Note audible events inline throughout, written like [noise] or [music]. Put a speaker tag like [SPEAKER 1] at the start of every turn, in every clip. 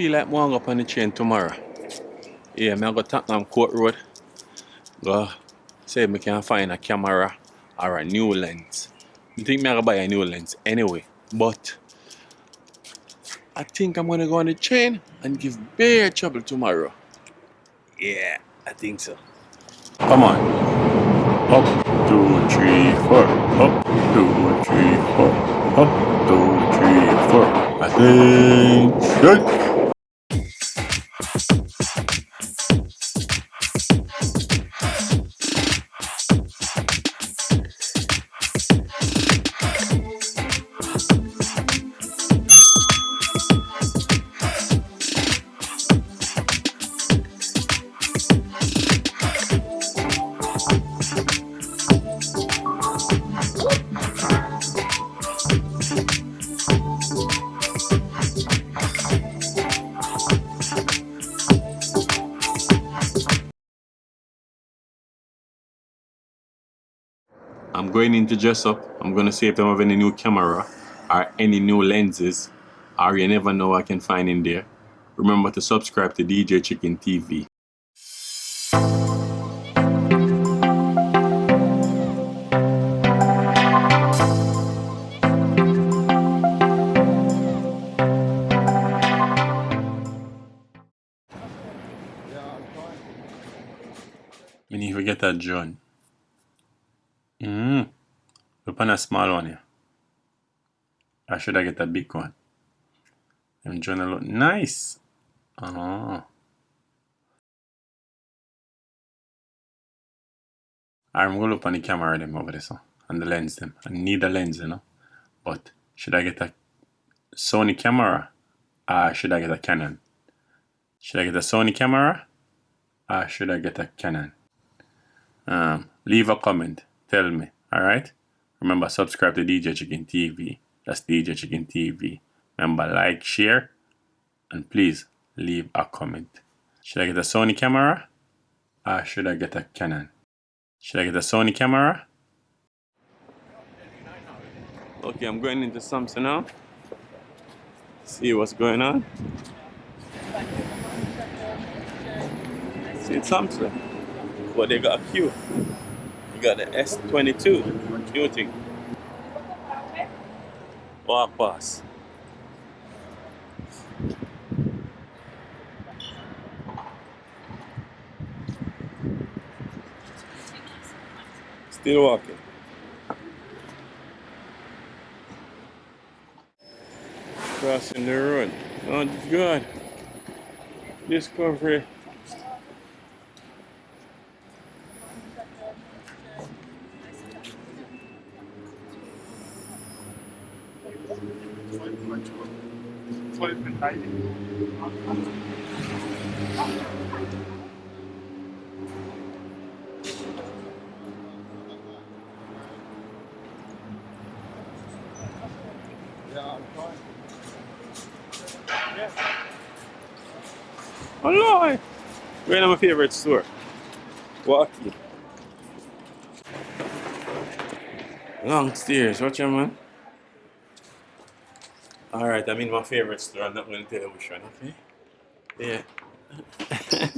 [SPEAKER 1] feel like going up on the train tomorrow. Yeah, I'm going to Tottenham Court Road. Go if I can find a camera or a new lens. I think I'm going to buy a new lens anyway. But I think I'm going to go on the train and give bear trouble tomorrow. Yeah, I think so. Come on.
[SPEAKER 2] Up, two, three, four. Up, two, three, four. Up, two, three, four. Attention!
[SPEAKER 1] Going in to dress up. I'm going to see if they have any new camera or any new lenses or you never know I can find in there. Remember to subscribe to DJ Chicken TV. We need get that John. Mm. Look on a small one here. I should I get a big one. I'm And John look nice. Oh. I'm gonna open on the camera them over there so and the lens them. I need a lens, you know. But should I get a Sony camera? Or should I get a Canon? Should I get a Sony camera? Or should I get a Canon? Um, leave a comment tell me. Alright? Remember, subscribe to DJ Chicken TV. That's DJ Chicken TV. Remember, like, share, and please leave a comment. Should I get a Sony camera? Or should I get a Canon? Should I get a Sony camera? Okay, I'm going into Samsung now. See what's going on. See, Samsung. But they got a queue. You got the S22. What do think? Walk. Still walking. Crossing the road. Oh, good. Discovery. Hello! We're in my favorite store. Walking. Long stairs, watch your man. Alright, I'm in my favorite store. I'm not going to tell you which one, okay? Yeah. [laughs]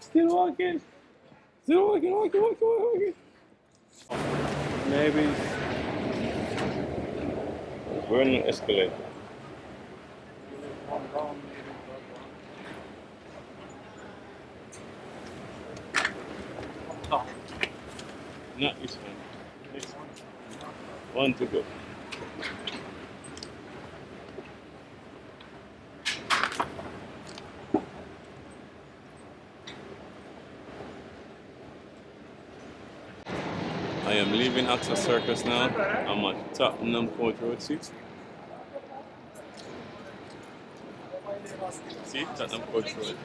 [SPEAKER 1] Still walking. Still walking, walking, walking, walking. Maybe. We're in the escalator. Not this one. Next one. One to go. I am leaving Oxford Circus now. I'm at Tottenham Court Road 6. See, Tottenham Court Road.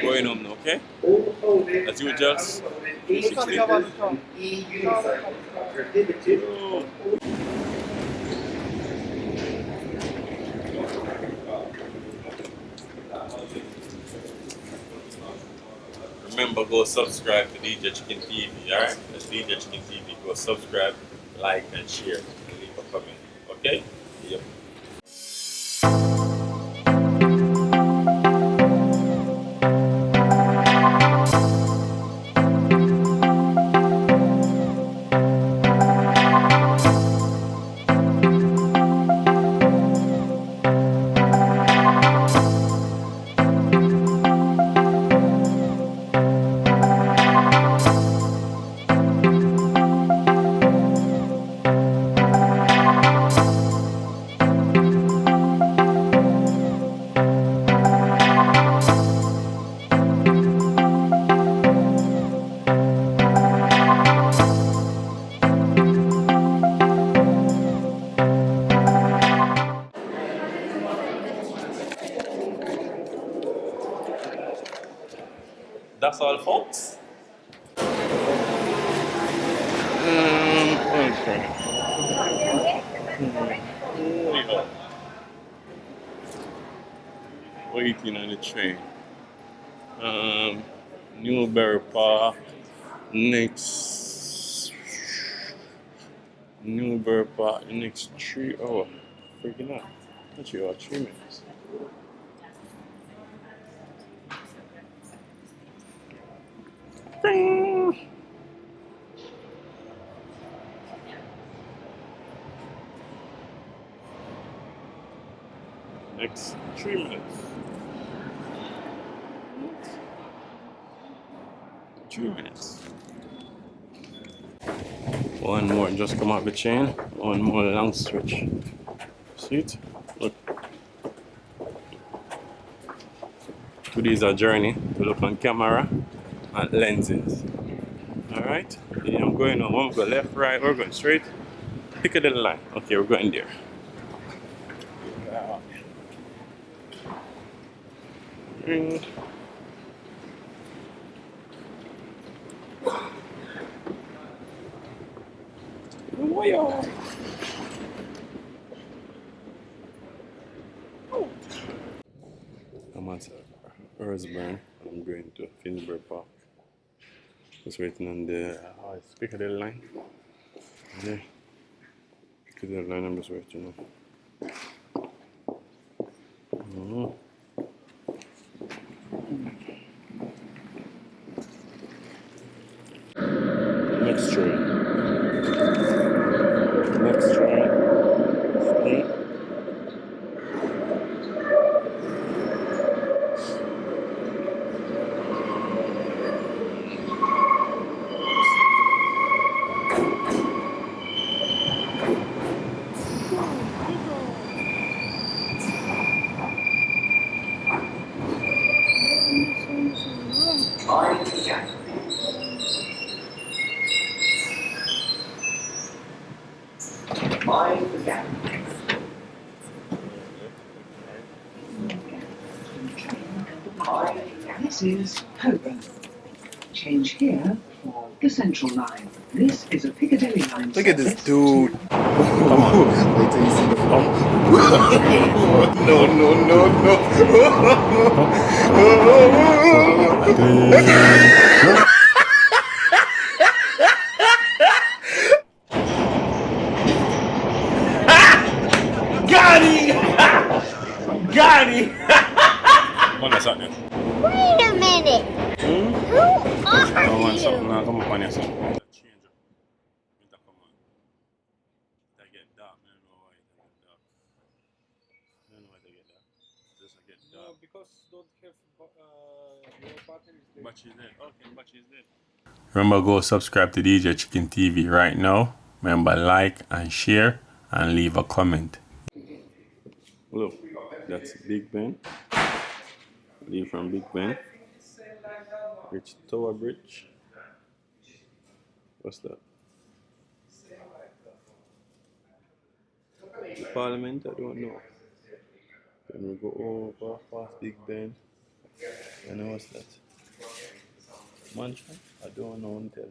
[SPEAKER 1] Going home now, okay? As usual, 16. Oh. Remember, go subscribe to DJ Chicken TV, alright? That's DJ Chicken TV. Go subscribe, like, and share, and leave a comment, okay? That's all, folks. Waiting on the train. Um, Newbury Park. Next. Newbury Park. Next three hour. Freaking out. Not three hour, three minutes. Next three minutes. Three minutes. One more, just come off the chain. One more long stretch. See it? Look. Today's a journey to look on camera and lenses. Alright? I'm going on. One go left, right, we're going straight. Pick a little line. Okay, we're going there. Mm. Whoa. I'm at Earlsburn. I'm going to Finsbury Park. Just waiting on the uh, Piccadilly line. Yeah. Piccadilly line, I'm just waiting on. Mhm. Next train. Next train. Hmm?
[SPEAKER 3] Mind the gap. Mind the gap.
[SPEAKER 4] This is Holborn. Change here for the Central Line. This is a Piccadilly line.
[SPEAKER 1] Look at this dude. [laughs] Come on.
[SPEAKER 2] Wait till you see the phone. [laughs]
[SPEAKER 1] No, no, no, no. [laughs] Got him! Got him! Come on, something.
[SPEAKER 5] Wait a minute.
[SPEAKER 1] Hmm?
[SPEAKER 5] Who are
[SPEAKER 1] Come on,
[SPEAKER 5] you?
[SPEAKER 1] something. Now, come something. Change up. Winter come on. They get dark. I don't know why they get dark. I don't know why they get dark. Just get
[SPEAKER 6] No, because don't have uh, your battery is dead.
[SPEAKER 1] Battery's dead. Okay, battery's dead. Remember, go subscribe to DJ Chicken TV right now. Remember, like and share and leave a comment. Look, that's Big Ben. Leave from Big Ben. Reach Tower Bridge. What's that? Parliament? I don't know. Then we go over past Big Ben. And what's that? Mansion? I don't know. Don't tell